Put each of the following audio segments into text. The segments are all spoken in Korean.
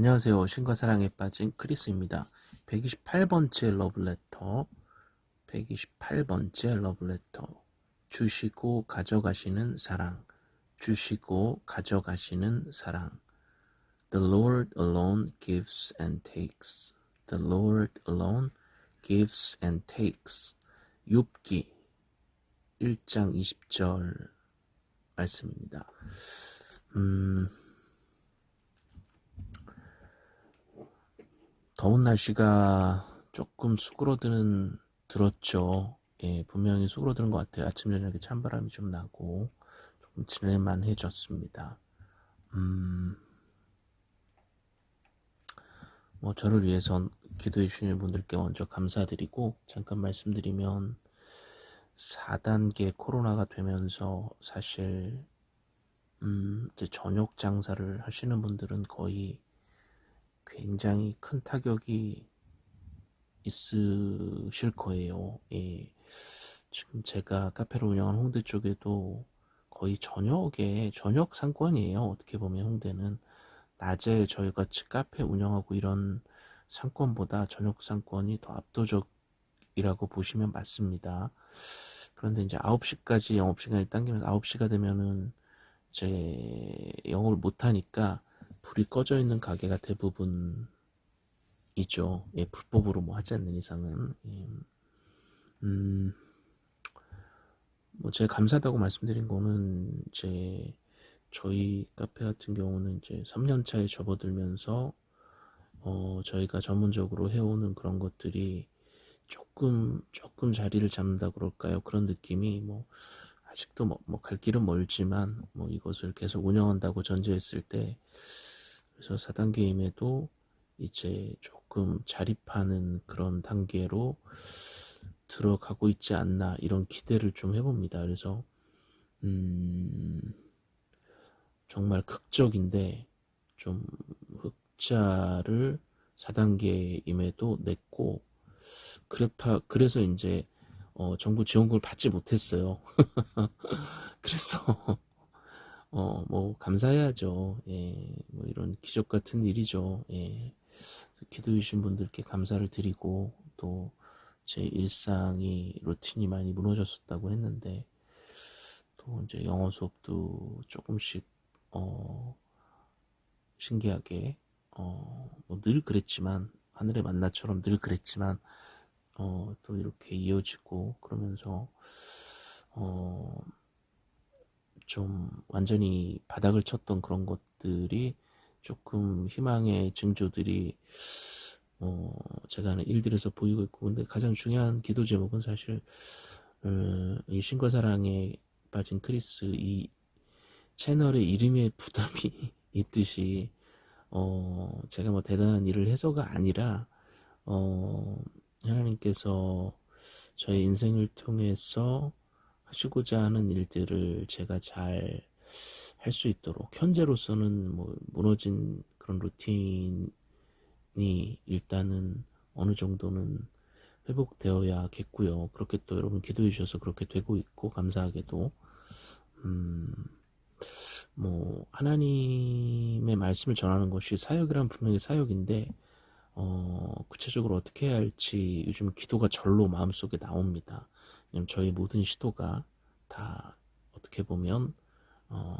안녕하세요. 신과 사랑에 빠진 크리스입니다. 128번째 러브레터, 128번째 러브레터. 주시고 가져가시는 사랑, 주시고 가져가시는 사랑. The Lord alone gives and takes. The Lord alone gives and takes. 욥기 1장 20절 말씀입니다. 음, 더운 날씨가 조금 수그러드는 들었죠. 예, 분명히 수그러드는 것 같아요. 아침 저녁에 찬바람이 좀 나고 조금 지낼만해졌습니다. 음, 뭐 저를 위해서 기도해 주시는 분들께 먼저 감사드리고 잠깐 말씀드리면 4단계 코로나가 되면서 사실 음, 이제 저녁 장사를 하시는 분들은 거의 굉장히 큰 타격이 있으실 거예요. 예. 지금 제가 카페를 운영하는 홍대 쪽에도 거의 저녁에 저녁 상권이에요. 어떻게 보면 홍대는 낮에 저희 같이 카페 운영하고 이런 상권보다 저녁 상권이 더 압도적이라고 보시면 맞습니다. 그런데 이제 9시까지 영업시간이 당기면서 9시가 되면은 이제 영업을 못하니까 불이 꺼져 있는 가게가 대부분이죠. 예, 불법으로 뭐 하지 않는 이상은. 예. 음, 뭐 제가 감사하다고 말씀드린 거는 이제 저희 카페 같은 경우는 이제 3년 차에 접어들면서 어, 저희가 전문적으로 해오는 그런 것들이 조금 조금 자리를 잡는다 그럴까요? 그런 느낌이 뭐 아직도 뭐, 뭐갈 길은 멀지만 뭐 이것을 계속 운영한다고 전제했을 때 그래서 4단계임에도 이제 조금 자립하는 그런 단계로 들어가고 있지 않나 이런 기대를 좀 해봅니다. 그래서 음 정말 극적인데 좀 흑자를 4단계임에도 냈고 그렇다 그래서 이제 어, 정부 지원금을 받지 못했어요. 그래서 어, 뭐, 감사해야죠. 예, 뭐, 이런 기적 같은 일이죠. 예. 기도해 주신 분들께 감사를 드리고, 또, 제 일상이, 루틴이 많이 무너졌었다고 했는데, 또, 이제 영어 수업도 조금씩, 어, 신기하게, 어, 뭐 늘 그랬지만, 하늘의 만나처럼 늘 그랬지만, 어, 또 이렇게 이어지고, 그러면서, 어, 좀 완전히 바닥을 쳤던 그런 것들이 조금 희망의 징조들이 어 제가 하는 일들에서 보이고 있고. 근데 가장 중요한 기도 제목은 사실 어, 이 신과 사랑에 빠진 크리스 이 채널의 이름에 부담이 있듯이 어 제가 뭐 대단한 일을 해서가 아니라 어 하나님께서 저의 인생을 통해서 하시고자 하는 일들을 제가 잘 할 수 있도록 현재로서는 뭐 무너진 그런 루틴이 일단은 어느 정도는 회복되어야겠고요. 그렇게 또 여러분 기도해 주셔서 그렇게 되고 있고 감사하게도 음, 뭐 하나님의 말씀을 전하는 것이 사역이란 분명히 사역인데 어, 구체적으로 어떻게 해야 할지 요즘 기도가 절로 마음속에 나옵니다. 왜냐면 저희 모든 시도가 다 어떻게 보면 어,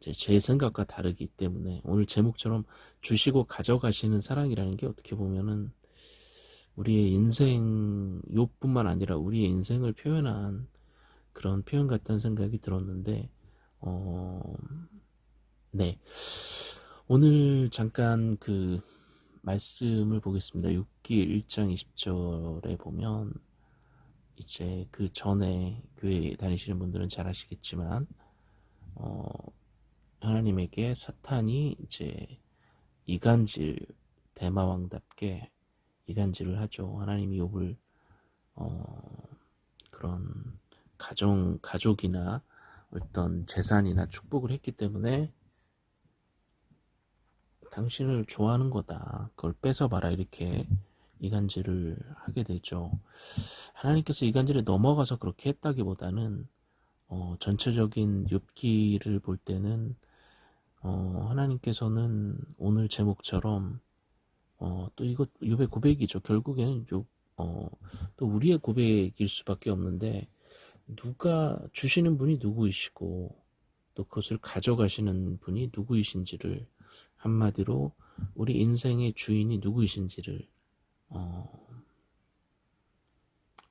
제 생각과 다르기 때문에 오늘 제목처럼 주시고 가져가시는 사랑이라는 게 어떻게 보면은 우리의 인생 요뿐만 아니라 우리의 인생을 표현한 그런 표현 같다는 생각이 들었는데 어, 네. 오늘 잠깐 그 말씀을 보겠습니다. 6기 1장 20절에 보면 이제 그 전에 교회 다니시는 분들은 잘 아시겠지만 어, 하나님에게 사탄이 이제 이간질 대마왕답게 이간질을 하죠. 하나님이 욥을 어, 그런 가정 가족이나 어떤 재산이나 축복을 했기 때문에 당신을 좋아하는 거다. 그걸 뺏어봐라 이렇게 이간질을 하게 되죠. 하나님께서 이간질에 넘어가서 그렇게 했다기보다는 어, 전체적인 욥기를 볼 때는 어, 하나님께서는 오늘 제목처럼 어, 또 이것 요배 고백이죠. 결국에는 요, 어, 또 우리의 고백일 수밖에 없는데 누가 주시는 분이 누구이시고 또 그것을 가져가시는 분이 누구이신지를 한마디로 우리 인생의 주인이 누구이신지를 어,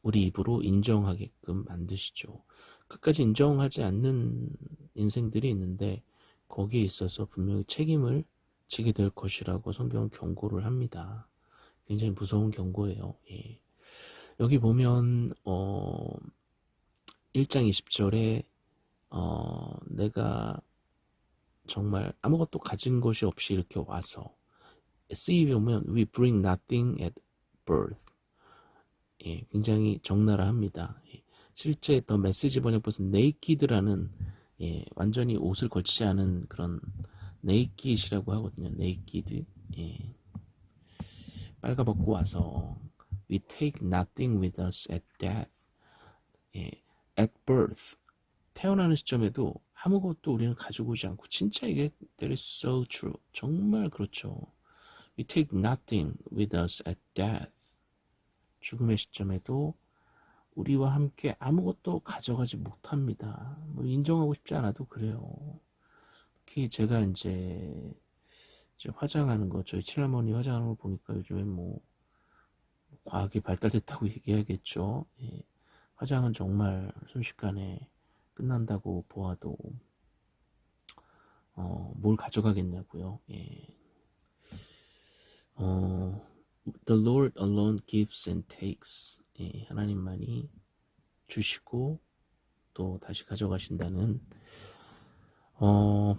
우리 입으로 인정하게끔 만드시죠. 끝까지 인정하지 않는 인생들이 있는데 거기에 있어서 분명히 책임을 지게 될 것이라고 성경은 경고를 합니다. 굉장히 무서운 경고예요. 예. 여기 보면 어, 1장 20절에 어, 내가 정말 아무것도 가진 것이 없이 이렇게 와서 C에 보면 we bring nothing at birth. 예, 굉장히 적나라합니다. 예, 실제 더 메시지 번역본은 naked라는 예, 완전히 옷을 걸치지 않은 그런 naked이라고 하거든요. naked. 예, 빨가벗고 와서 we take nothing with us at death. 예, at birth. 태어나는 시점에도 아무것도 우리는 가지고 오지 않고 진짜 이게 that is so true. 정말 그렇죠. We take nothing with us at death. 죽음의 시점에도 우리와 함께 아무것도 가져가지 못합니다. 뭐 인정하고 싶지 않아도 그래요. 특히 제가 이제, 이제 화장하는 거 저희 친할머니 화장하는 걸 보니까 요즘에 뭐 과학이 발달됐다고 얘기하겠죠. 예. 화장은 정말 순식간에 끝난다고 보아도 어, 뭘 가져가겠냐고요. 예. 어, The Lord alone gives and takes. 예, 하나님만이 주시고 또 다시 가져가신다는 어,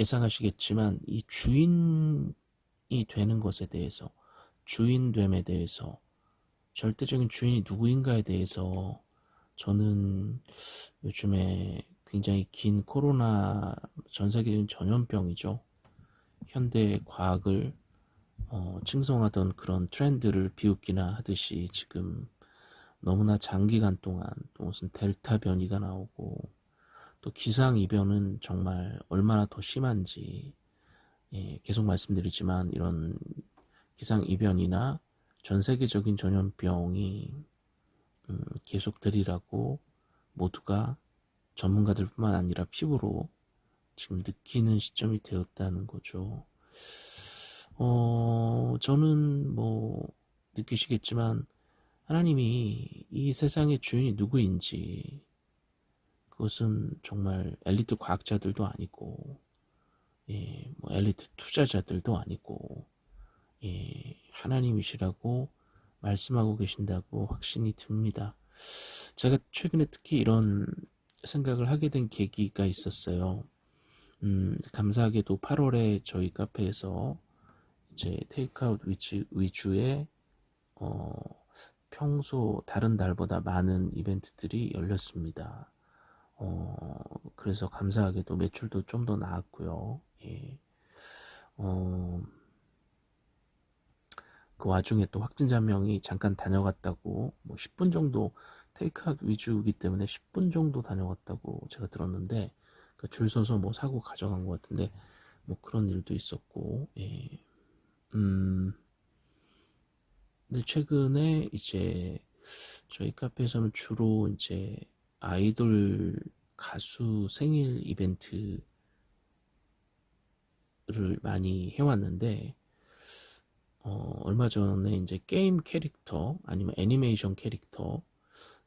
예상하시겠지만 이 주인이 되는 것에 대해서 주인됨에 대해서 절대적인 주인이 누구인가에 대해서 저는 요즘에 굉장히 긴 코로나 전 세계적인 전염병이죠. 현대 과학을 어, 칭송하던 그런 트렌드를 비웃기나 하듯이 지금 너무나 장기간 동안 또 무슨 델타 변이가 나오고 또 기상이변은 정말 얼마나 더 심한지 예, 계속 말씀드리지만 이런 기상이변이나 전 세계적인 전염병이 음, 계속되리라고 모두가 전문가들 뿐만 아니라 피부로 지금 느끼는 시점이 되었다는 거죠. 어, 저는 뭐 느끼시겠지만 하나님이 이 세상의 주인이 누구인지 그것은 정말 엘리트 과학자들도 아니고 예, 뭐 엘리트 투자자들도 아니고 예, 하나님이시라고 말씀하고 계신다고 확신이 듭니다. 제가 최근에 특히 이런 생각을 하게 된 계기가 있었어요. 음, 감사하게도 8월에 저희 카페에서 이제 테이크아웃 위치, 위주의 어, 평소 다른 날보다 많은 이벤트들이 열렸습니다. 어, 그래서 감사하게도 매출도 좀 더 나았고요. 예. 어, 그 와중에 또 확진자 명이 잠깐 다녀갔다고 뭐 10분 정도 테이크아웃 위주이기 때문에 10분 정도 다녀갔다고 제가 들었는데 그러니까 줄 서서 뭐 사고 가져간 것 같은데 뭐 그런 일도 있었고 예. 음 근데 최근에 이제 저희 카페에서는 주로 이제 아이돌 가수 생일 이벤트를 많이 해왔는데 어, 얼마 전에 이제 게임 캐릭터 아니면 애니메이션 캐릭터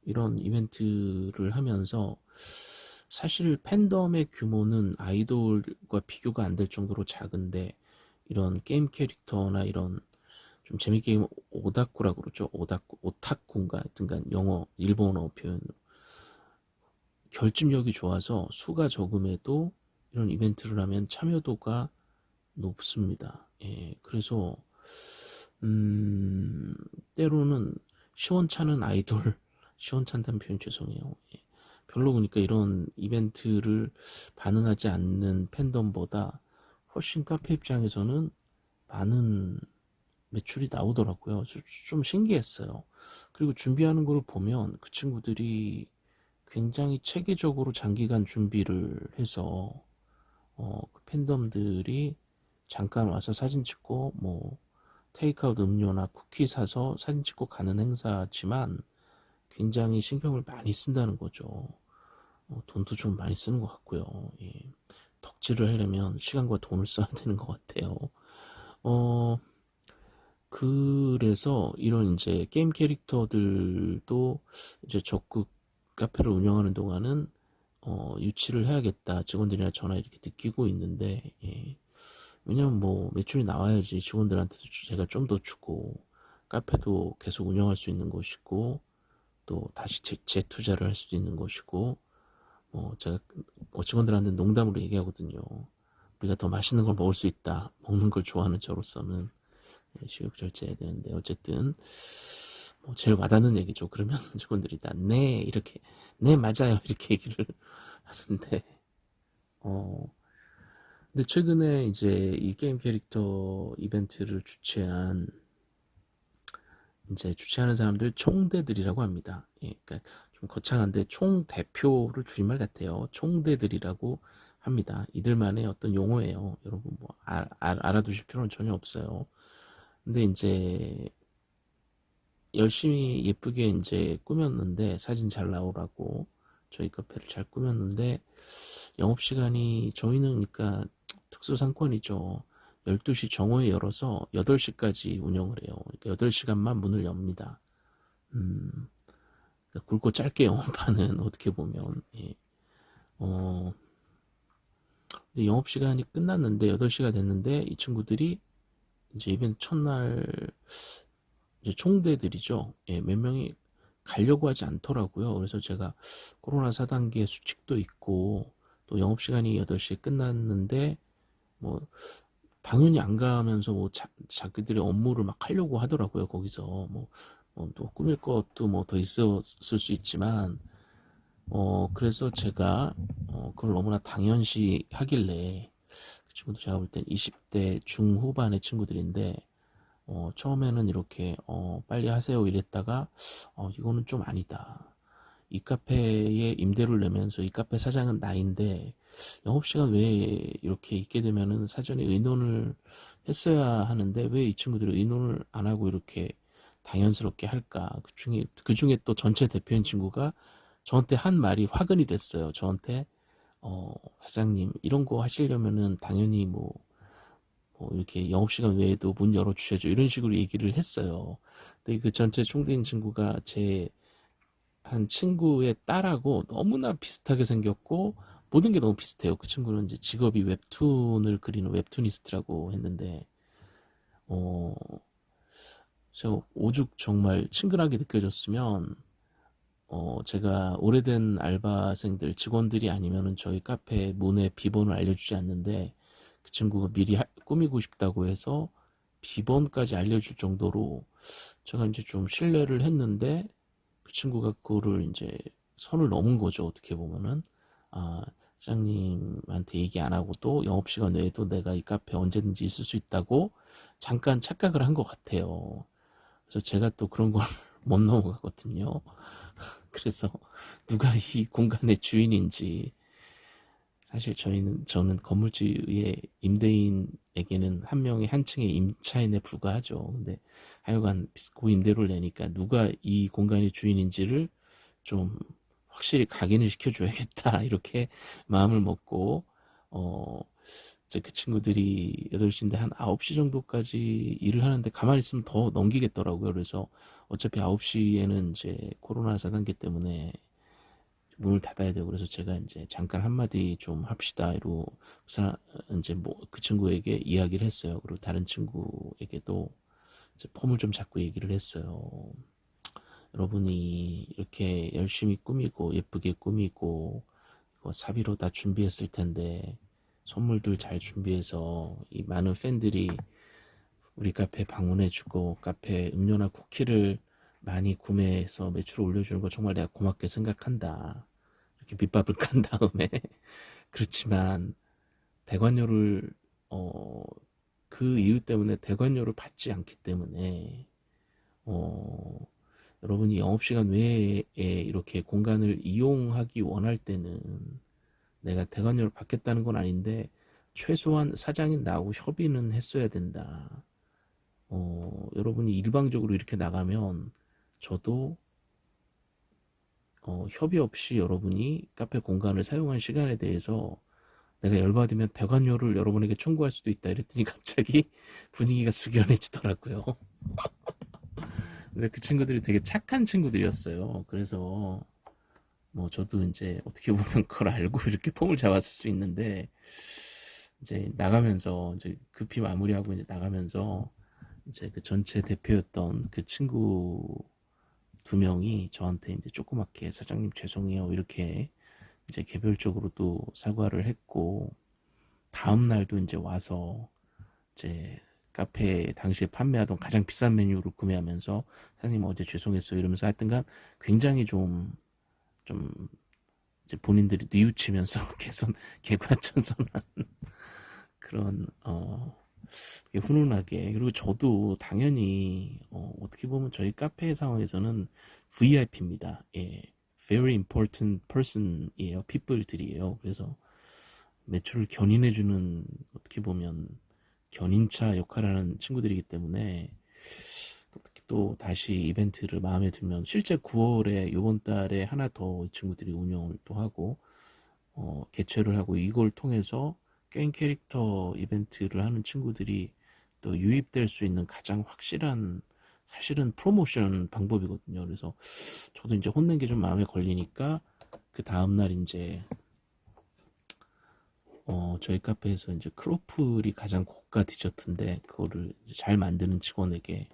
이런 이벤트를 하면서 사실 팬덤의 규모는 아이돌과 비교가 안 될 정도로 작은데 이런 게임 캐릭터나 이런 좀 재밌게 오다쿠라고 그러죠. 오다쿠 오타쿠인가? 하여튼간 영어 일본어 표현으로 결집력이 좋아서 수가 적음에도 이런 이벤트를 하면 참여도가 높습니다. 예, 그래서 음, 때로는 시원찮은 아이돌, 시원찮다는 표현 죄송해요. 예. 별로 보니까 이런 이벤트를 반응하지 않는 팬덤보다 훨씬 카페 입장에서는 많은 매출이 나오더라고요. 좀 신기했어요. 그리고 준비하는 걸 보면 그 친구들이 굉장히 체계적으로 장기간 준비를 해서 팬덤들이 잠깐 와서 사진 찍고 뭐 테이크아웃 음료나 쿠키 사서 사진 찍고 가는 행사지만 굉장히 신경을 많이 쓴다는 거죠. 어, 돈도 좀 많이 쓰는 것 같고요. 예. 덕질을 하려면 시간과 돈을 써야 되는 것 같아요. 어, 그래서 이런 이제 게임 캐릭터들도 이제 적극 카페를 운영하는 동안은 어, 유치를 해야겠다. 직원들이나 전화 이렇게 느끼고 있는데, 예. 왜냐면 뭐 매출이 나와야지 직원들한테도 제가 좀 더 주고, 카페도 계속 운영할 수 있는 것이고, 또 다시 재, 재투자를 할 수도 있는 것이고, 뭐 제가 뭐 직원들한테 농담으로 얘기하거든요. 우리가 더 맛있는 걸 먹을 수 있다. 먹는 걸 좋아하는 저로서는 예, 식욕 절제해야 되는데 어쨌든 뭐 제일 와닿는 얘기죠. 그러면 직원들이 다네 이렇게 네 맞아요 이렇게 얘기를 하는데 어 근데 최근에 이제 이 게임 캐릭터 이벤트를 주최한 이제 주최하는 사람들 총대들이라고 합니다. 예, 그러니까 좀 거창한데 총 대표를 줄임말 같아요. 총대들이라고 합니다. 이들만의 어떤 용어예요. 여러분 뭐 알, 알, 알아두실 필요는 전혀 없어요. 근데 이제 열심히 예쁘게 이제 꾸몄는데 사진 잘 나오라고 저희 카페를 잘 꾸몄는데 영업시간이 저희는 그러니까 특수상권이죠. 12시 정오에 열어서 8시까지 운영을 해요. 그러니까 8시간만 문을 엽니다. 음, 그러니까 굵고 짧게 영업하는 어떻게 보면 예. 어, 근데 영업시간이 끝났는데 8시가 됐는데 이 친구들이 이제 이벤트 첫날 이제 총대들이죠. 예, 몇 명이 가려고 하지 않더라고요. 그래서 제가 코로나 4단계 수칙도 있고 또 영업시간이 8시에 끝났는데 뭐 당연히 안 가면서 뭐 자, 자기들의 업무를 막 하려고 하더라고요. 거기서 뭐, 뭐또 꾸밀 것도 뭐 더 있었을 수 있지만 어 그래서 제가 어 그걸 너무나 당연시 하길래 그 친구도 제가 볼 땐 20대 중후반의 친구들인데 어 처음에는 이렇게 어 빨리 하세요 이랬다가 어 이거는 좀 아니다. 이 카페에 임대료를 내면서 이 카페 사장은 나인데 영업시간 외에 이렇게 있게 되면은 사전에 의논을 했어야 하는데 왜 이 친구들이 의논을 안 하고 이렇게 당연스럽게 할까? 그 중에 그 중에 또 전체 대표인 친구가 저한테 한 말이 화근이 됐어요. 저한테 어 사장님 이런 거 하시려면은 당연히 뭐, 뭐 이렇게 영업시간 외에도 문 열어주셔야죠. 이런 식으로 얘기를 했어요. 근데 그 전체 총대인 친구가 제 한 친구의 딸하고 너무나 비슷하게 생겼고 모든 게 너무 비슷해요. 그 친구는 이제 직업이 웹툰을 그리는 웹툰니스트라고 했는데 어 제가 오죽 정말 친근하게 느껴졌으면 어 제가 오래된 알바생들 직원들이 아니면은 저희 카페 문의 비번을 알려주지 않는데 그 친구가 미리 하, 꾸미고 싶다고 해서 비번까지 알려줄 정도로 제가 이제 좀 신뢰를 했는데 그 친구가 그거를 이제 선을 넘은 거죠. 어떻게 보면은 아 사장님한테 얘기 안 하고 또 영업시간 외에도 내가 이 카페 언제든지 있을 수 있다고 잠깐 착각을 한 것 같아요. 그래서 제가 또 그런 걸 못 넘어가거든요. 그래서 누가 이 공간의 주인인지 사실 저희는 저는 건물주의 임대인에게는 한 명의 한 층의 임차인에 불과하죠. 근데 하여간 고임대료를 내니까 누가 이 공간의 주인인지를 좀 확실히 각인을 시켜줘야겠다 이렇게 마음을 먹고 어 이제 그 친구들이 8시인데 한 9시 정도까지 일을 하는데 가만히 있으면 더 넘기겠더라고요. 그래서 어차피 9시에는 이제 코로나 4단계 때문에 문을 닫아야 되고 그래서 제가 이제 잠깐 한마디 좀 합시다 이로 이제 뭐 그 친구에게 이야기를 했어요. 그리고 다른 친구에게도 폼을 좀 잡고 얘기를 했어요. 여러분이 이렇게 열심히 꾸미고 예쁘게 꾸미고 이거 사비로 다 준비했을 텐데 선물들 잘 준비해서 이 많은 팬들이 우리 카페 방문해주고 카페 음료나 쿠키를 많이 구매해서 매출을 올려주는 거 정말 내가 고맙게 생각한다. 이렇게 밑밥을 깐 다음에 그렇지만 대관료를 어, 그 이유 때문에 대관료를 받지 않기 때문에 어, 여러분이 영업시간 외에 이렇게 공간을 이용하기 원할 때는 내가 대관료를 받겠다는 건 아닌데 최소한 사장이 나하고 협의는 했어야 된다. 어, 여러분이 일방적으로 이렇게 나가면 저도 어, 협의 없이 여러분이 카페 공간을 사용한 시간에 대해서 내가 열받으면 대관료를 여러분에게 청구할 수도 있다 이랬더니 갑자기 분위기가 숙연해지더라고요. 근데 그 친구들이 되게 착한 친구들이었어요. 그래서 뭐 저도 이제 어떻게 보면 그걸 알고 이렇게 폼을 잡았을 수 있는데 이제 나가면서 이제 급히 마무리하고 이제 나가면서 이제 그 전체 대표였던 그 친구 두 명이 저한테 이제 조그맣게 사장님 죄송해요 이렇게 이제 개별적으로 또 사과를 했고 다음 날도 이제 와서 이제 카페 당시에 판매하던 가장 비싼 메뉴를 구매하면서 사장님 어제 죄송했어요 이러면서 하여튼간 굉장히 좀좀 이제 본인들이 뉘우치면서 개선 개과천선한 그런 어 훈훈하게 그리고 저도 당연히 어, 어떻게 보면 저희 카페 상황에서는 VIP입니다. 예, very important person이에요. people들이에요. 그래서 매출을 견인해주는 어떻게 보면 견인차 역할을 하는 친구들이기 때문에 또 다시 이벤트를 마음에 들면 실제 9월에 이번 달에 하나 더이 친구들이 운영을 또 하고 어, 개최를 하고 이걸 통해서 게임 캐릭터 이벤트를 하는 친구들이 또 유입될 수 있는 가장 확실한 사실은 프로모션 방법이거든요. 그래서 저도 이제 혼낸 게 좀 마음에 걸리니까 그 다음날 이제 어 저희 카페에서 이제 크로플이 가장 고가 디저트인데 그거를 잘 만드는 직원에게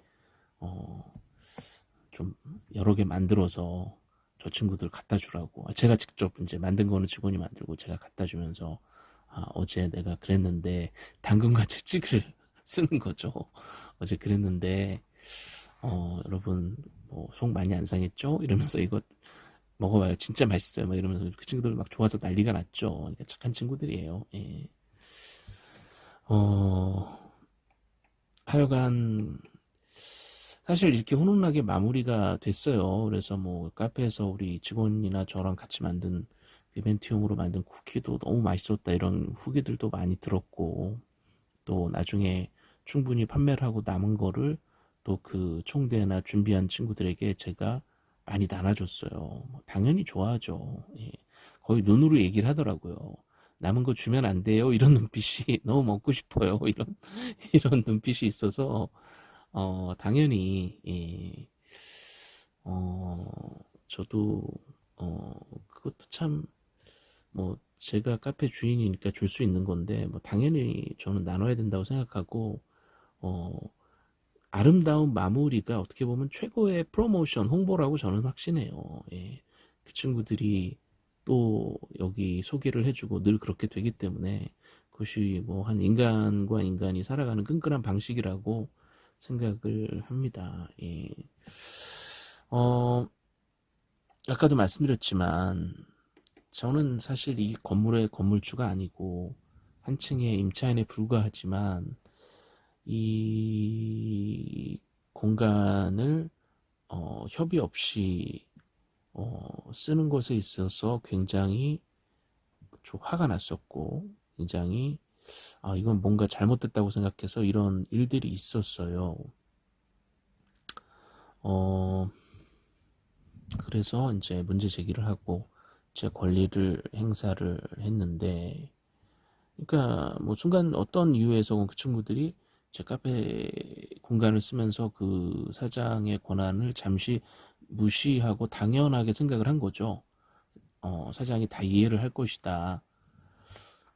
어 좀 여러 개 만들어서 저 친구들 갖다 주라고 제가 직접 이제 만든 거는 직원이 만들고 제가 갖다 주면서 아, 어제 내가 그랬는데 당근과 채찍을 쓰는 거죠. 어제 그랬는데 어, 여러분 뭐 속 많이 안 상했죠? 이러면서 이거 먹어봐요. 진짜 맛있어요. 막 이러면서 그 친구들 막 좋아서 난리가 났죠. 그러니까 착한 친구들이에요. 예. 어, 하여간 사실 이렇게 훈훈하게 마무리가 됐어요. 그래서 뭐 카페에서 우리 직원이나 저랑 같이 만든 이벤트용으로 만든 쿠키도 너무 맛있었다 이런 후기들도 많이 들었고 또 나중에 충분히 판매를 하고 남은 거를 또 그 총대나 준비한 친구들에게 제가 많이 나눠줬어요. 뭐 당연히 좋아하죠. 예. 거의 눈으로 얘기를 하더라고요. 남은 거 주면 안 돼요. 이런 눈빛이 너무 먹고 싶어요. 이런 이런 눈빛이 있어서 어 당연히 예. 어 저도 어 그것도 참 뭐 제가 카페 주인이니까 줄 수 있는 건데 뭐 당연히 저는 나눠야 된다고 생각하고 어 아름다운 마무리가 어떻게 보면 최고의 프로모션 홍보라고 저는 확신해요. 예. 그 친구들이 또 여기 소개를 해주고 늘 그렇게 되기 때문에 그것이 뭐 한 인간과 인간이 살아가는 끈끈한 방식이라고 생각을 합니다. 예. 어, 아까도 말씀드렸지만 저는 사실 이 건물의 건물주가 아니고 한 층의 임차인에 불과하지만 이 공간을 어, 협의 없이 어, 쓰는 것에 있어서 굉장히 좀 화가 났었고 굉장히 아 이건 뭔가 잘못됐다고 생각해서 이런 일들이 있었어요. 어 그래서 이제 문제 제기를 하고 제 권리를 행사를 했는데 그러니까 뭐 순간 어떤 이유에서 그 친구들이 제 카페 공간을 쓰면서 그 사장의 권한을 잠시 무시하고 당연하게 생각을 한 거죠. 어, 사장이 다 이해를 할 것이다.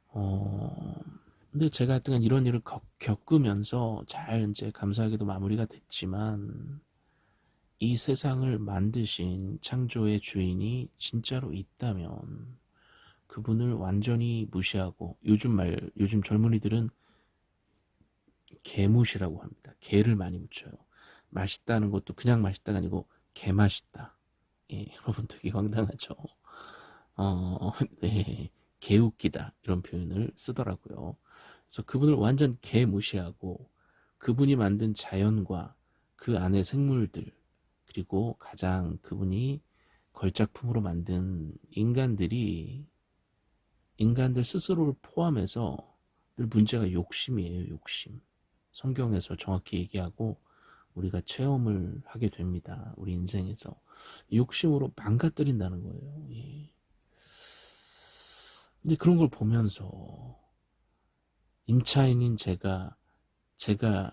어, 근데 제가 하여튼 이런 일을 겪 으면서 잘 이제 감사하게도 마무리가 됐지만 이 세상을 만드신 창조의 주인이 진짜로 있다면 그분을 완전히 무시하고 요즘 말 요즘 젊은이들은 개무시라고 합니다. 개를 많이 묻혀요. 맛있다는 것도 그냥 맛있다가 아니고 개맛있다. 예, 여러분 되게 황당하죠. 어, 네, 개웃기다 이런 표현을 쓰더라고요. 그래서 그분을 완전 개무시하고 그분이 만든 자연과 그 안의 생물들 그리고 가장 그분이 걸작품으로 만든 인간들이 인간들 스스로를 포함해서 늘 문제가 욕심이에요, 욕심. 성경에서 정확히 얘기하고 우리가 체험을 하게 됩니다. 우리 인생에서. 욕심으로 망가뜨린다는 거예요. 예. 근데 그런 걸 보면서 임차인인 제가 제가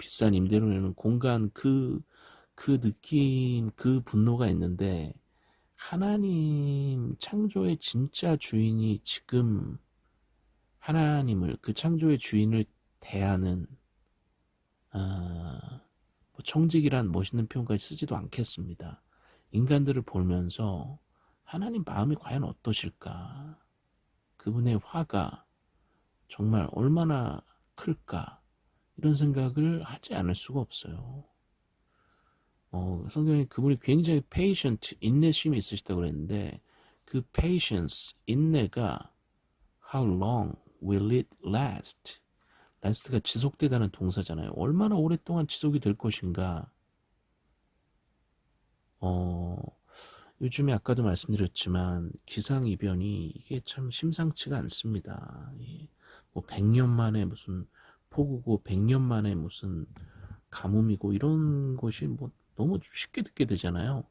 비싼 임대료 내는 공간 그, 그 느낌, 그 분노가 있는데 하나님 창조의 진짜 주인이 지금 하나님을 그 창조의 주인을 대하는 아, 뭐 청직이란 멋있는 표현까지 쓰지도 않겠습니다. 인간들을 보면서 하나님 마음이 과연 어떠실까? 그분의 화가 정말 얼마나 클까? 이런 생각을 하지 않을 수가 없어요. 어, 성경에 그분이 굉장히 patient, 인내심이 있으시다고 그랬는데 그 patience, 인내가 how long will it last? last가 지속되다는 동사잖아요. 얼마나 오랫동안 지속이 될 것인가? 어, 요즘에 아까도 말씀드렸지만 기상이변이 이게 참 심상치가 않습니다. 예. 뭐 100년 만에 무슨 폭우고 100년 만에 무슨 가뭄이고 이런 것이 뭐 너무 쉽게 듣게 되잖아요.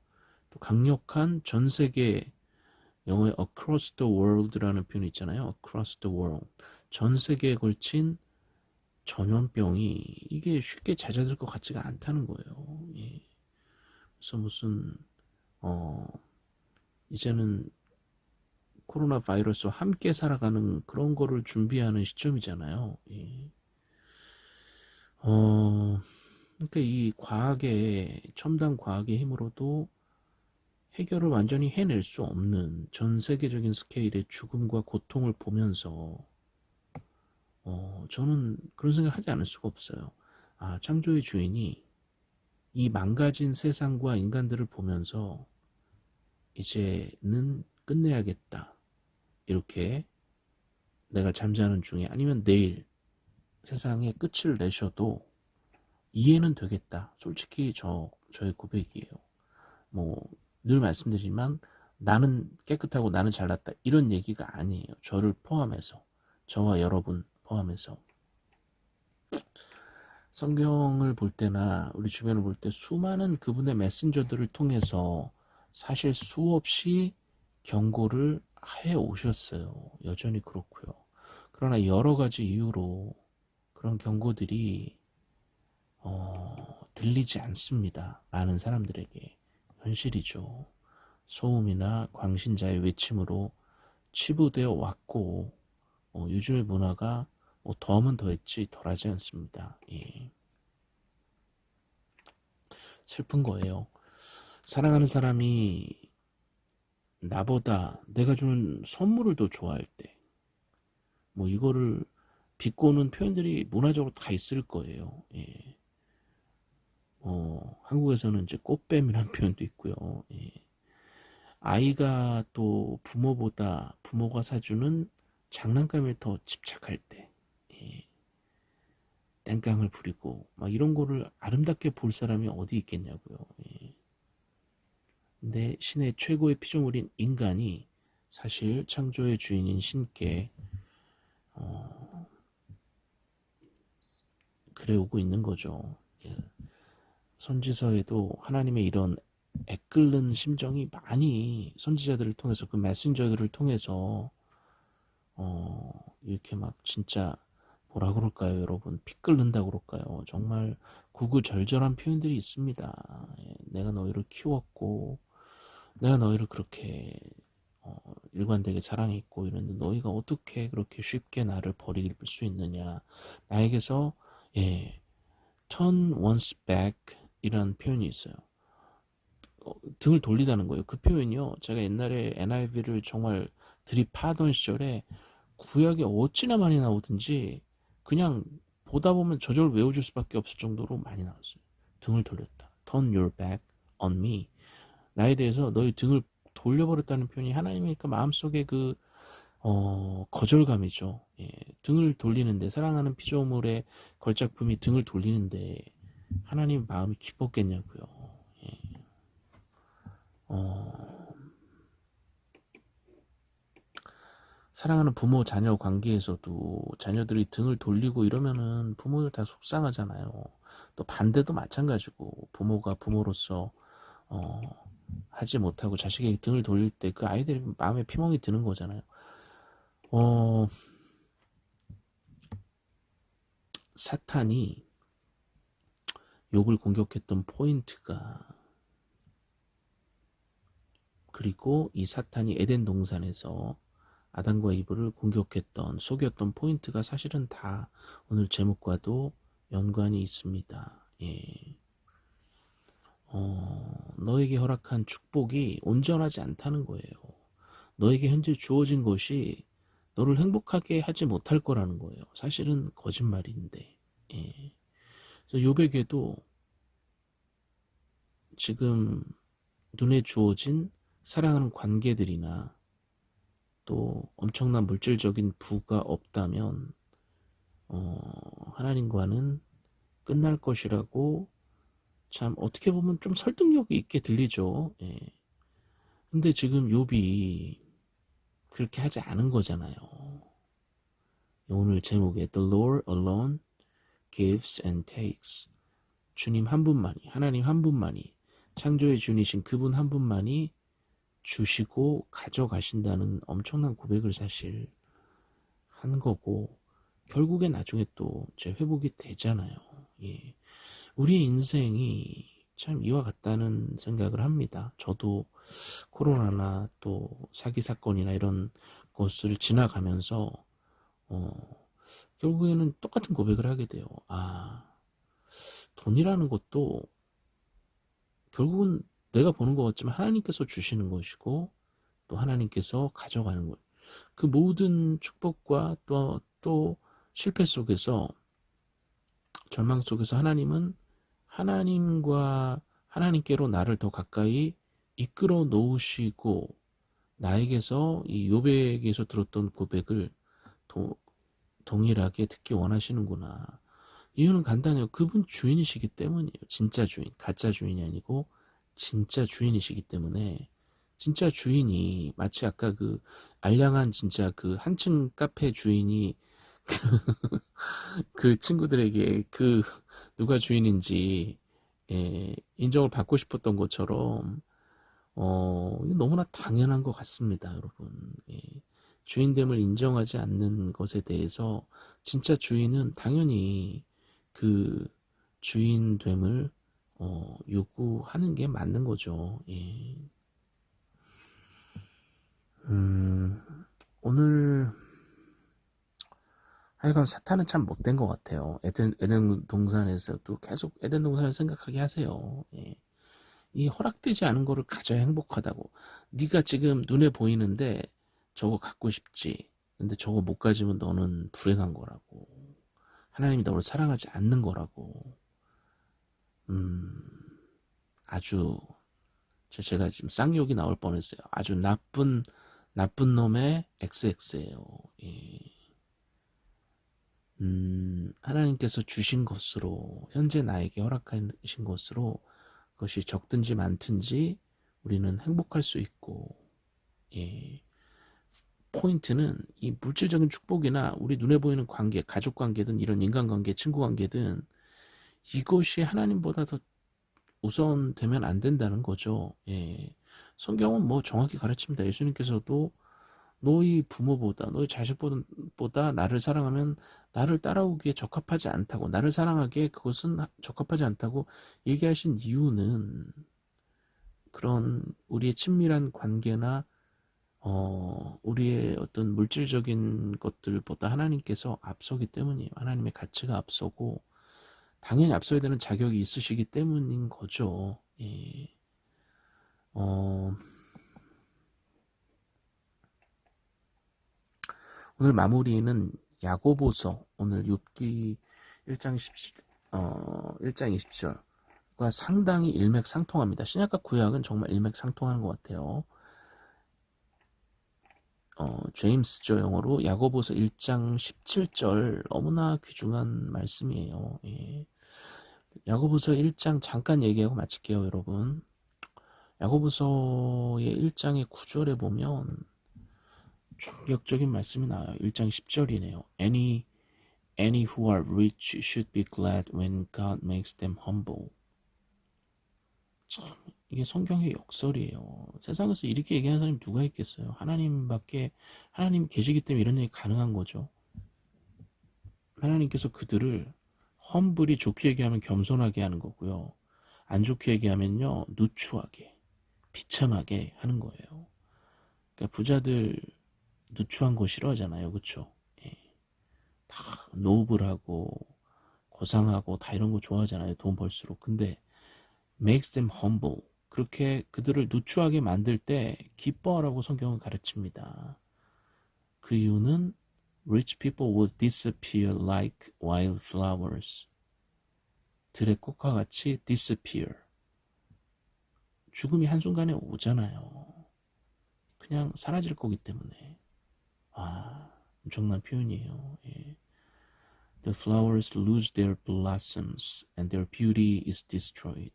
또 강력한 전 세계 영어에 across the world라는 표현이 있잖아요. across the world. 전 세계에 걸친 전염병이 이게 쉽게 잦아들 것 같지가 않다는 거예요. 예. 그래서 무슨 어 이제는 코로나 바이러스와 함께 살아가는 그런 거를 준비하는 시점이잖아요. 예. 어, 그러니까 이 과학의 첨단 과학의 힘으로도 해결을 완전히 해낼 수 없는 전 세계적인 스케일의 죽음과 고통을 보면서 어, 저는 그런 생각 하지 않을 수가 없어요. 아, 창조의 주인이 이 망가진 세상과 인간들을 보면서 이제는 끝내야겠다. 이렇게 내가 잠자는 중에 아니면 내일 세상에 끝을 내셔도 이해는 되겠다. 솔직히 저, 저의 고백이에요. 뭐, 늘 말씀드리지만 나는 깨끗하고 나는 잘났다. 이런 얘기가 아니에요. 저를 포함해서. 저와 여러분 포함해서. 성경을 볼 때나 우리 주변을 볼 때 수많은 그분의 메신저들을 통해서 사실 수없이 경고를 해 오셨어요. 여전히 그렇고요. 그러나 여러 가지 이유로 그런 경고들이 어, 들리지 않습니다. 많은 사람들에게 현실이죠. 소음이나 광신자의 외침으로 치부되어 왔고 어, 요즘의 문화가 뭐 더하면 더했지 덜하지 않습니다. 예. 슬픈 거예요. 사랑하는 사람이 나보다 내가 주는 선물을 더 좋아할 때, 뭐 이거를 비꼬는 표현들이 문화적으로 다 있을 거예요. 예. 어, 한국에서는 이제 꽃뱀이라는 표현도 있고요. 예. 아이가 또 부모보다 부모가 사주는 장난감에 더 집착할 때, 예. 땡깡을 부리고 막 이런 거를 아름답게 볼 사람이 어디 있겠냐고요. 예. 근데 신의 최고의 피조물인 인간이 사실 창조의 주인인 신께 어, 그래 오고 있는 거죠. 예. 선지서에도 하나님의 이런 애끓는 심정이 많이 선지자들을 통해서 그 메신저들을 통해서 어, 이렇게 막 진짜 뭐라 그럴까요? 여러분 피 끓는다 그럴까요? 정말 구구절절한 표현들이 있습니다. 예, 내가 너희를 키웠고 내가 너희를 그렇게 어, 일관되게 사랑했고 이런데 너희가 어떻게 그렇게 쉽게 나를 버릴 수 있느냐? 나에게서 예 turn once back 이런 표현이 있어요. 어, 등을 돌리다는 거예요. 그 표현이요. 제가 옛날에 NIV를 정말 들이파던 시절에 구약에 어찌나 많이 나오든지 그냥 보다 보면 저절로 외워줄 수밖에 없을 정도로 많이 나왔어요. 등을 돌렸다. Turn your back on me. 나에 대해서 너희 등을 돌려버렸다는 표현이 하나님이니까 마음속에 그 어, 거절감이죠. 예, 등을 돌리는데 사랑하는 피조물의 걸작품이 등을 돌리는데 하나님 마음이 기뻤겠냐고요. 예. 어, 사랑하는 부모 자녀 관계에서도 자녀들이 등을 돌리고 이러면은 부모들 다 속상하잖아요. 또 반대도 마찬가지고 부모가 부모로서 어, 하지 못하고 자식에게 등을 돌릴 때 그 아이들이 마음에 피멍이 드는 거잖아요. 어, 사탄이 욥을 공격했던 포인트가 그리고 이 사탄이 에덴 동산에서 아담과 이브를 공격했던 속였던 포인트가 사실은 다 오늘 제목과도 연관이 있습니다. 예. 어, 너에게 허락한 축복이 온전하지 않다는 거예요. 너에게 현재 주어진 것이 너를 행복하게 하지 못할 거라는 거예요. 사실은 거짓말인데. 예. 요백에도 지금 눈에 주어진 사랑하는 관계들이나 또 엄청난 물질적인 부가 없다면 어, 하나님과는 끝날 것이라고 참 어떻게 보면 좀 설득력이 있게 들리죠. 예. 근데 지금 욥이 그렇게 하지 않은 거잖아요. 오늘 제목에 The Lord alone gives and takes 주님 한 분만이 하나님 한 분만이 창조의 주이신 그분 한 분만이 주시고 가져가신다는 엄청난 고백을 사실 한 거고 결국에 나중에 또제 회복이 되잖아요. 예. 우리의 인생이 참 이와 같다는 생각을 합니다. 저도 코로나나 또 사기 사건이나 이런 것을 지나가면서 어, 결국에는 똑같은 고백을 하게 돼요. 아 돈이라는 것도 결국은 내가 보는 것 같지만 하나님께서 주시는 것이고 또 하나님께서 가져가는 것. 그 모든 축복과 또, 또 실패 속에서 절망 속에서 하나님은 하나님과 하나님께로 나를 더 가까이 이끌어 놓으시고 나에게서 이 요백에서 들었던 고백을 도, 동일하게 듣기 원하시는구나. 이유는 간단해요. 그분 주인이시기 때문이에요. 진짜 주인, 가짜 주인이 아니고 진짜 주인이시기 때문에 진짜 주인이 마치 아까 그 알량한 진짜 그 한층 카페 주인이 그 친구들에게 그 누가 주인인지 예, 인정을 받고 싶었던 것처럼 어, 너무나 당연한 것 같습니다, 여러분. 예, 주인됨을 인정하지 않는 것에 대해서 진짜 주인은 당연히 그 주인됨을 어, 요구하는 게 맞는 거죠. 예. 음, 오늘 하여간 사탄은 참 못된 것 같아요. 에덴, 에덴 동산에서도 계속 에덴 동산을 생각하게 하세요. 예. 이 허락되지 않은 거를 가져야 행복하다고. 네가 지금 눈에 보이는데 저거 갖고 싶지. 근데 저거 못 가지면 너는 불행한 거라고. 하나님이 너를 사랑하지 않는 거라고. 음, 아주 제가 지금 쌍욕이 나올 뻔했어요. 아주 나쁜 나쁜 놈의 XX예요. 예. 음, 하나님께서 주신 것으로 현재 나에게 허락하신 것으로 그것이 적든지 많든지 우리는 행복할 수 있고 예. 포인트는 이 물질적인 축복이나 우리 눈에 보이는 관계, 가족 관계든 이런 인간관계, 친구 관계든 이것이 하나님보다 더 우선되면 안 된다는 거죠. 예. 성경은 뭐 정확히 가르칩니다. 예수님께서도 너희 부모보다 너희 자식보다 나를 사랑하면 나를 따라오기에 적합하지 않다고 나를 사랑하기에 그것은 적합하지 않다고 얘기하신 이유는 그런 우리의 친밀한 관계나 어, 우리의 어떤 물질적인 것들보다 하나님께서 앞서기 때문이에요. 하나님의 가치가 앞서고 당연히 앞서야 되는 자격이 있으시기 때문인 거죠. 예. 어, 오늘 마무리는 야고보서 오늘 6기 1장 10, 어, 1장 20절과 상당히 일맥상통합니다. 신약과 구약은 정말 일맥상통하는 것 같아요. 어, 제임스죠 영어로 야고보서 1장 17절 너무나 귀중한 말씀이에요. 예. 야고보서 1장 잠깐 얘기하고 마칠게요, 여러분. 야고보서의 1장의 9절에 보면 충격적인 말씀이 나와요. 1장 10절이네요. Any, any who are rich should be glad when God makes them humble. 참, 이게 성경의 역설이에요. 세상에서 이렇게 얘기하는 사람이 누가 있겠어요? 하나님밖에, 하나님 계시기 때문에 이런 얘기 가능한 거죠. 하나님께서 그들을 험불이 좋게 얘기하면 겸손하게 하는 거고요. 안 좋게 얘기하면요, 누추하게, 비참하게 하는 거예요. 그러니까 부자들 누추한 거 싫어하잖아요. 그쵸? 예. 다 노블하고 고상하고 다 이런 거 좋아하잖아요. 돈 벌수록. 근데 makes them humble. 그렇게 그들을 누추하게 만들 때 기뻐하라고 성경은 가르칩니다. 그 이유는 rich people will disappear like wildflowers. 들의 꽃과 같이 disappear. 죽음이 한순간에 오잖아요. 그냥 사라질 거기 때문에. 아, 엄청난 표현이에요. 예. The flowers lose their blossoms and their beauty is destroyed.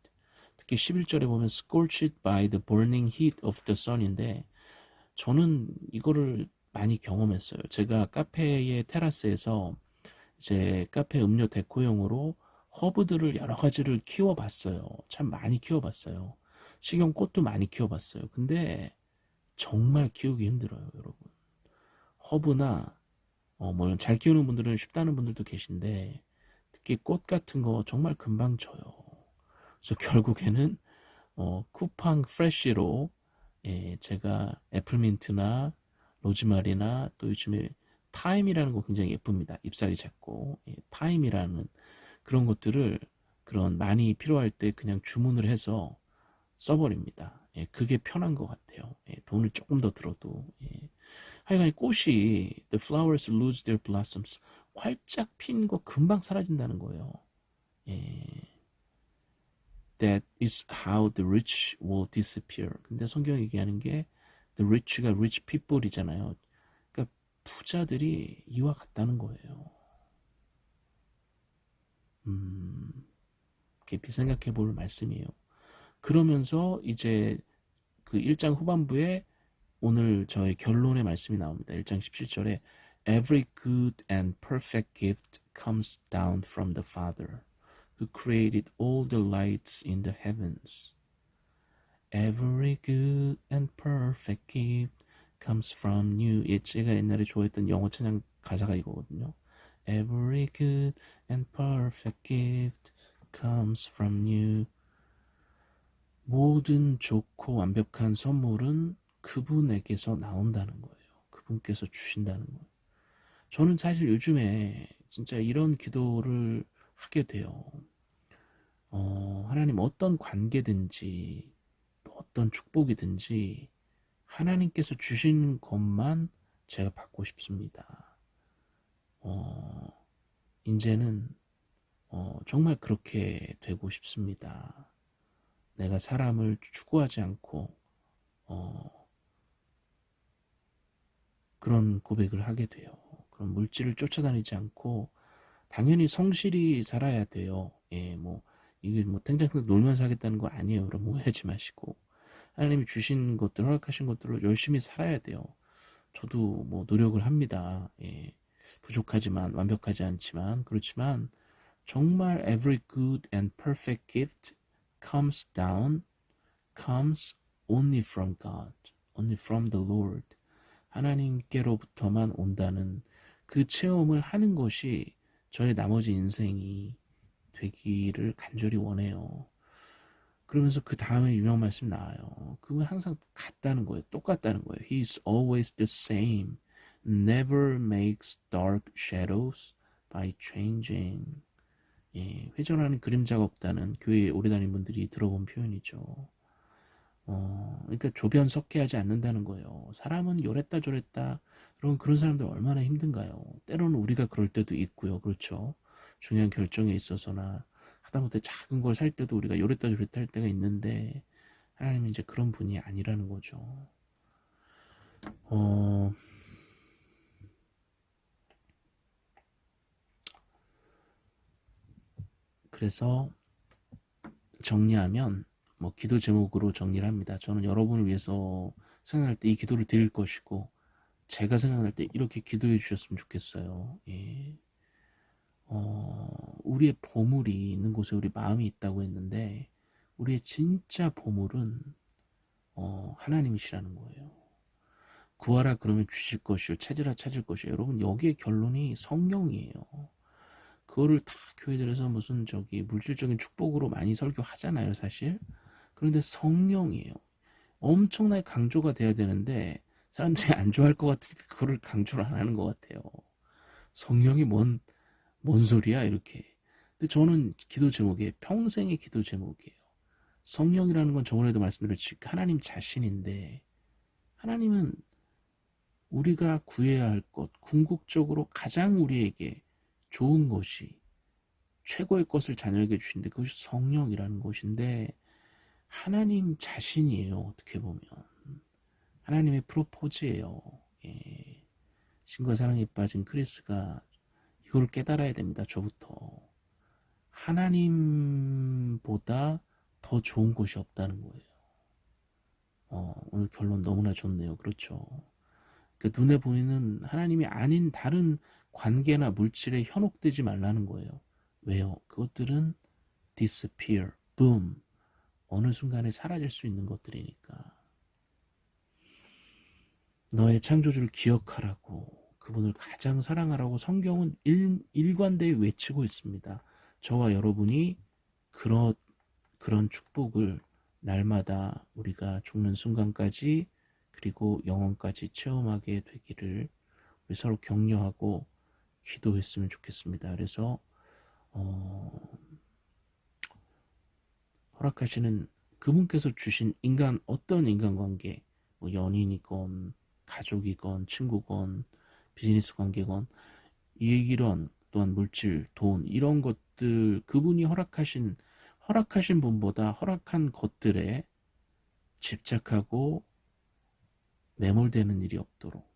특히 11절에 보면 scorched by the burning heat of the sun인데 저는 이거를 많이 경험했어요. 제가 카페의 테라스에서 이제 카페 음료 데코용으로 허브들을 여러 가지를 키워봤어요. 참 많이 키워봤어요. 식용꽃도 많이 키워봤어요. 근데 정말 키우기 힘들어요, 여러분. 허브나 어, 물론 잘 키우는 분들은 쉽다는 분들도 계신데 특히 꽃 같은 거 정말 금방 져요. 그래서 결국에는 어, 쿠팡 프레쉬로 예, 제가 애플민트나 로즈마리나 또 요즘에 thyme이라는 거 굉장히 예쁩니다. 잎사귀 작고 예, thyme이라는 그런 것들을 그런 많이 필요할 때 그냥 주문을 해서 써버립니다. 예, 그게 편한 것 같아요. 예, 돈을 조금 더 들어도 예. 하여간 꽃이 the flowers lose their blossoms 활짝 핀 거 금방 사라진다는 거예요. 예. That is how the rich will disappear. 근데 성경이 얘기하는 게 the rich가 rich people이잖아요. 그러니까 부자들이 이와 같다는 거예요. 음, 깊이 생각해 볼 말씀이에요. 그러면서 이제 그 1장 후반부에 오늘 저의 결론의 말씀이 나옵니다. 1장 17절에 Every good and perfect gift comes down from the Father who created all the lights in the heavens. Every good and perfect gift comes from you. 예, 제가 옛날에 좋아했던 영어 찬양 가사가 이거거든요. Every good and perfect gift comes from you. 모든 좋고 완벽한 선물은 그분에게서 나온다는 거예요. 그분께서 주신다는 거예요. 저는 사실 요즘에 진짜 이런 기도를 하게 돼요. 어, 하나님 어떤 관계든지 어떤 축복이든지 하나님께서 주신 것만 제가 받고 싶습니다. 어, 이제는 어, 정말 그렇게 되고 싶습니다. 내가 사람을 추구하지 않고 어, 그런 고백을 하게 돼요. 그런 물질을 쫓아다니지 않고 당연히 성실히 살아야 돼요. 예, 뭐 이게 뭐 탱탱탱 놀면서 하겠다는 거 아니에요. 여러분 오해하지 마시고 하나님이 주신 것들 허락하신 것들을 열심히 살아야 돼요. 저도 뭐 노력을 합니다. 예, 부족하지만 완벽하지 않지만 그렇지만 정말 every good and perfect gift comes down, comes only from God, only from the Lord. 하나님께로부터만 온다는 그 체험을 하는 것이 저의 나머지 인생이 되기를 간절히 원해요. 그러면서 그 다음에 유명 말씀 나와요. 그건 항상 같다는 거예요. 똑같다는 거예요. He's always the same. Never makes dark shadows by changing. 예, 회전하는 그림자가 없다는 교회에 오래 다닌 분들이 들어본 표현이죠. 어, 그러니까 조변 석해하지 않는다는 거예요. 사람은 요랬다 저랬다. 그럼 그런 사람들 얼마나 힘든가요? 때로는 우리가 그럴 때도 있고요. 그렇죠. 중요한 결정에 있어서나 하다못해 작은 걸 살 때도 우리가 요랬다 저랬다 할 때가 있는데 하나님은 이제 그런 분이 아니라는 거죠. 어, 그래서 정리하면 뭐 기도 제목으로 정리를 합니다. 저는 여러분을 위해서 생각할 때 이 기도를 드릴 것이고 제가 생각날 때 이렇게 기도해 주셨으면 좋겠어요. 예. 어, 우리의 보물이 있는 곳에 우리 마음이 있다고 했는데 우리의 진짜 보물은 어, 하나님이시라는 거예요. 구하라 그러면 주실 것이요 찾으라 찾을 것이요 여러분 여기에 결론이 성령이에요. 그거를 다 교회들에서 무슨 저기 물질적인 축복으로 많이 설교하잖아요 사실 그런데 성령이에요. 엄청나게 강조가 돼야 되는데 사람들이 안 좋아할 것 같으니까 그거를 강조를 안 하는 것 같아요. 성령이 뭔, 뭔 소리야 이렇게. 근데 저는 기도 제목에 평생의 기도 제목이에요. 성령이라는 건 저번에도 말씀드렸지 하나님 자신인데 하나님은 우리가 구해야 할 것, 궁극적으로 가장 우리에게 좋은 것이 최고의 것을 자녀에게 주신데 그것이 성령이라는 것인데 하나님 자신이에요. 어떻게 보면 하나님의 프로포즈예요. 예. 신과 사랑에 빠진 크리스가 이걸 깨달아야 됩니다. 저부터 하나님보다 더 좋은 것이 없다는 거예요. 어, 오늘 결론 너무나 좋네요. 그렇죠. 그 눈에 보이는 하나님이 아닌 다른 관계나 물질에 현혹되지 말라는 거예요. 왜요? 그것들은 disappear, boom. 어느 순간에 사라질 수 있는 것들이니까. 너의 창조주를 기억하라고 그분을 가장 사랑하라고 성경은 일, 일관되이 외치고 있습니다. 저와 여러분이 그런 그런 축복을 날마다 우리가 죽는 순간까지 그리고 영원까지 체험하게 되기를 우리 서로 격려하고 기도했으면 좋겠습니다. 그래서 어, 허락하시는 그분께서 주신 인간 어떤 인간관계 뭐 연인이건 가족이건 친구건 비즈니스 관계건 이런 또한 물질, 돈 이런 것들 그분이 허락하신 허락하신 분보다 허락한 것들에 집착하고 매몰되는 일이 없도록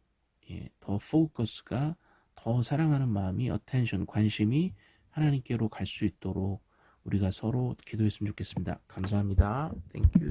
예, 더 포커스가 더 사랑하는 마음이 attention, 관심이 하나님께로 갈 수 있도록 우리가 서로 기도했으면 좋겠습니다. 감사합니다. Thank you.